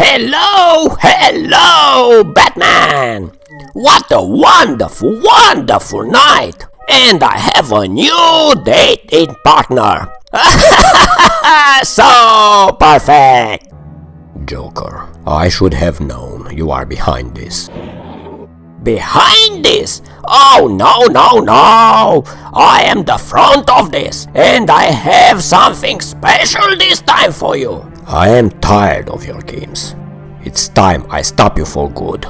Hello, hello, Batman! What a wonderful, wonderful night! And I have a new dating partner! so perfect! Joker, I should have known you are behind this. Behind this? Oh no, no, no! I am the front of this, and I have something special this time for you! I am tired of your games. It's time I stop you for good.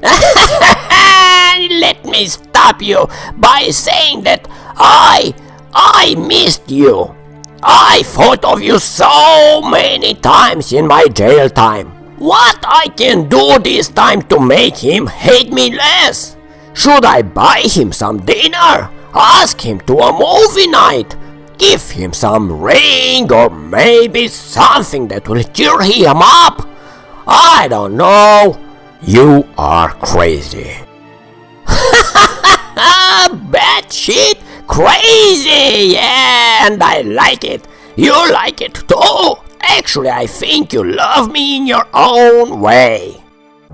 Let me stop you by saying that I, I missed you. I thought of you so many times in my jail time. What I can do this time to make him hate me less? Should I buy him some dinner? Ask him to a movie night? Give him some ring or maybe something that will cheer him up. I don't know. You are crazy. Bad shit, crazy, yeah, and I like it. You like it too. Actually, I think you love me in your own way.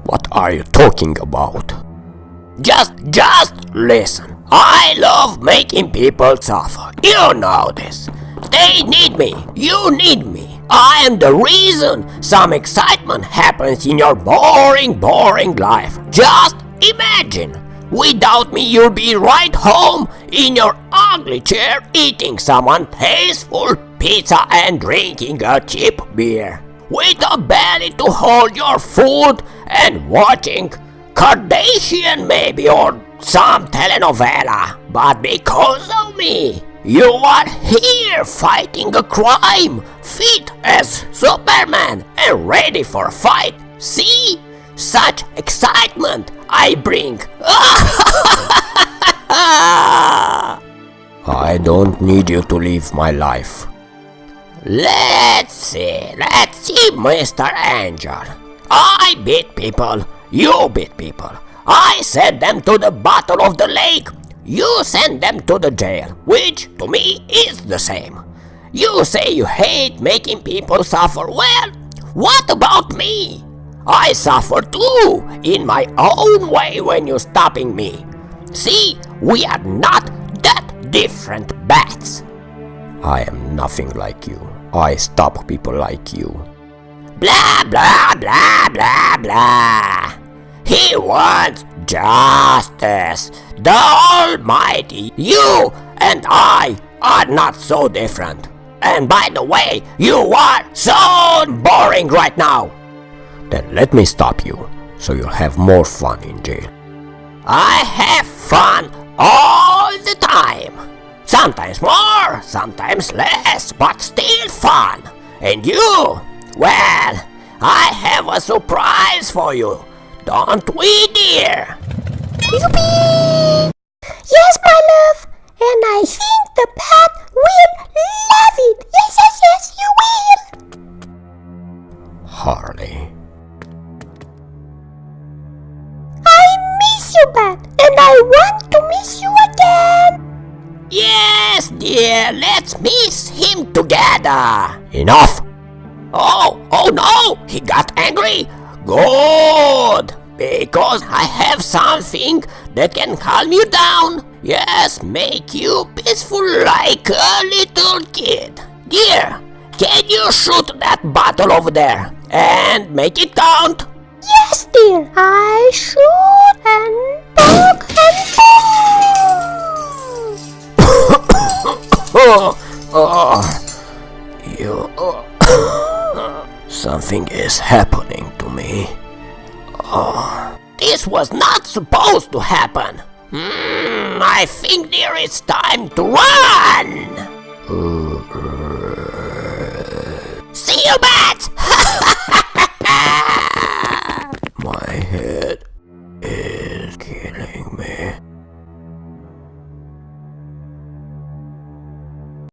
What are you talking about? Just, just listen. I love making people suffer. You know this. They need me. You need me. I am the reason some excitement happens in your boring, boring life. Just imagine. Without me, you'll be right home in your ugly chair eating some untasteful pizza and drinking a cheap beer. With a belly to hold your food and watching Kardashian maybe or some telenovela, but because of me, you are here fighting a crime, fit as Superman and ready for a fight. See? Such excitement I bring. I don't need you to live my life. Let's see, let's see, Mr. Angel. I beat people, you beat people. I send them to the bottom of the lake. You send them to the jail, which to me is the same. You say you hate making people suffer. Well, what about me? I suffer too, in my own way when you're stopping me. See, we are not that different bats. I am nothing like you. I stop people like you. Blah, blah, blah, blah, blah. He wants justice. The Almighty. You and I are not so different. And by the way, you are so boring right now. Then let me stop you, so you'll have more fun in jail. I have fun all the time. Sometimes more, sometimes less, but still fun. And you? Well, I have a surprise for you. Don't we, dear? Yes, my love, and I think the bat will love it. Yes, yes, yes, you will. Harley. I miss you, bat, and I want to miss you again. Yes, dear, let's miss him together. Enough! Oh, oh no, he got angry. Good, because I have something that can calm you down. Yes, make you peaceful like a little kid. Dear, can you shoot that bottle over there and make it count? Yes, dear, I shoot and poke and boom. Oh, oh, you. oh. Something is happening to me. Oh. This was not supposed to happen. Mm, I think there is time to run. See you, bats! My head.